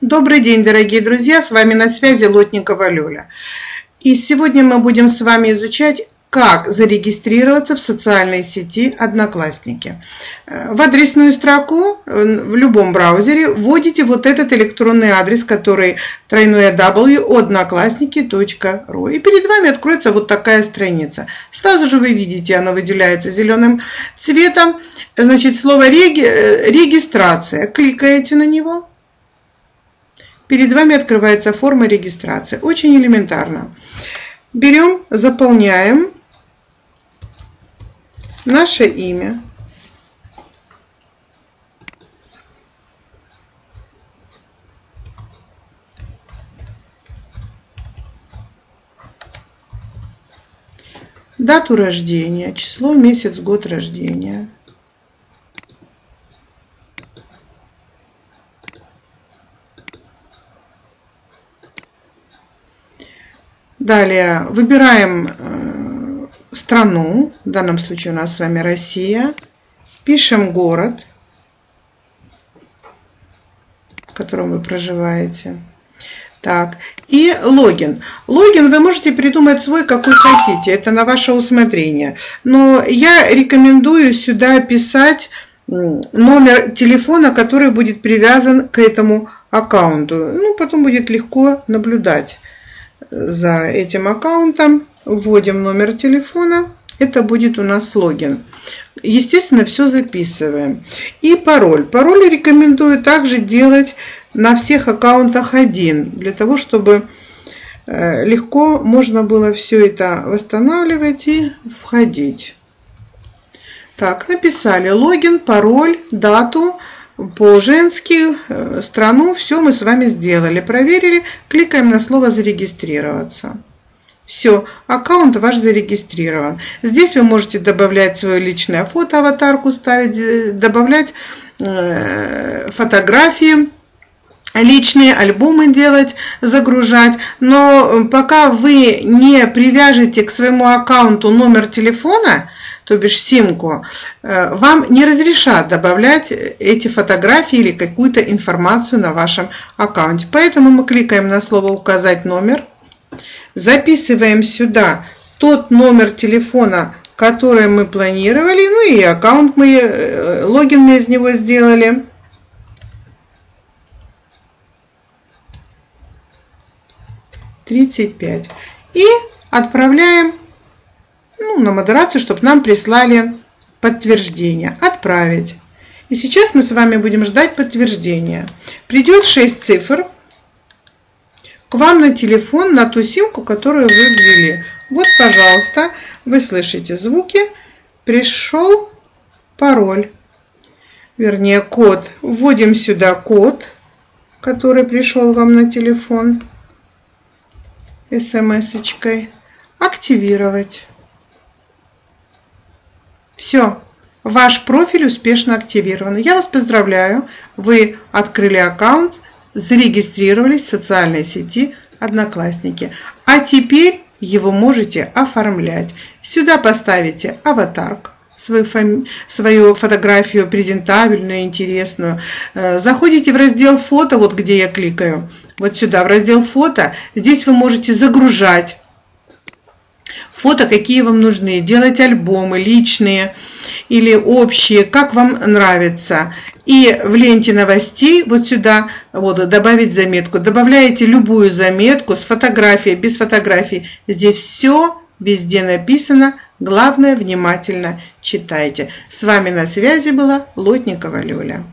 Добрый день, дорогие друзья! С вами на связи Лотникова Лёля. И сегодня мы будем с вами изучать, как зарегистрироваться в социальной сети Одноклассники. Э, в адресную строку э, в любом браузере вводите вот этот электронный адрес, который тройное w одноклассники.ру. И перед вами откроется вот такая страница. Сразу же вы видите, она выделяется зеленым цветом. Значит, слово э, регистрация. Кликаете на него Перед вами открывается форма регистрации. Очень элементарно. Берем, заполняем наше имя. Дату рождения, число, месяц, год рождения. Далее выбираем э, страну, в данном случае у нас с вами Россия. Пишем город, в котором вы проживаете. Так, и логин. Логин вы можете придумать свой, какой хотите, это на ваше усмотрение. Но я рекомендую сюда писать номер телефона, который будет привязан к этому аккаунту. Ну, потом будет легко наблюдать за этим аккаунтом, вводим номер телефона, это будет у нас логин. Естественно, все записываем. И пароль. Пароль рекомендую также делать на всех аккаунтах один, для того, чтобы э, легко можно было все это восстанавливать и входить. Так, написали логин, пароль, дату, по-женски, э, страну, все мы с вами сделали, проверили, кликаем на слово «Зарегистрироваться». Все, аккаунт ваш зарегистрирован. Здесь вы можете добавлять свое личное фото, аватарку ставить, э, добавлять э, фотографии, личные альбомы делать, загружать. Но пока вы не привяжете к своему аккаунту номер телефона, то бишь симку, э, вам не разрешат добавлять эти фотографии или какую-то информацию на вашем аккаунте. Поэтому мы кликаем на слово «Указать номер», записываем сюда тот номер телефона, который мы планировали, ну и аккаунт мы, э, логин мы из него сделали. Тридцать пять. И отправляем ну, на модерацию, чтобы нам прислали подтверждение. Отправить. И сейчас мы с вами будем ждать подтверждения. Придет 6 цифр к вам на телефон, на ту симку, которую вы ввели. Вот, пожалуйста, вы слышите звуки. Пришел пароль, вернее код. Вводим сюда код, который пришел вам на телефон смс-очкой. Активировать. Все, ваш профиль успешно активирован. Я вас поздравляю, вы открыли аккаунт, зарегистрировались в социальной сети Одноклассники. А теперь его можете оформлять. Сюда поставите аватарку свою, фами... свою фотографию презентабельную, интересную. Э, заходите в раздел фото, вот где я кликаю, вот сюда, в раздел фото. Здесь вы можете загружать фото, какие вам нужны, делать альбомы личные или общие, как вам нравится. И в ленте новостей вот сюда вот, добавить заметку. Добавляете любую заметку с фотографией, без фотографии. Здесь все везде написано. Главное, внимательно читайте. С вами на связи была Лотникова Лёля.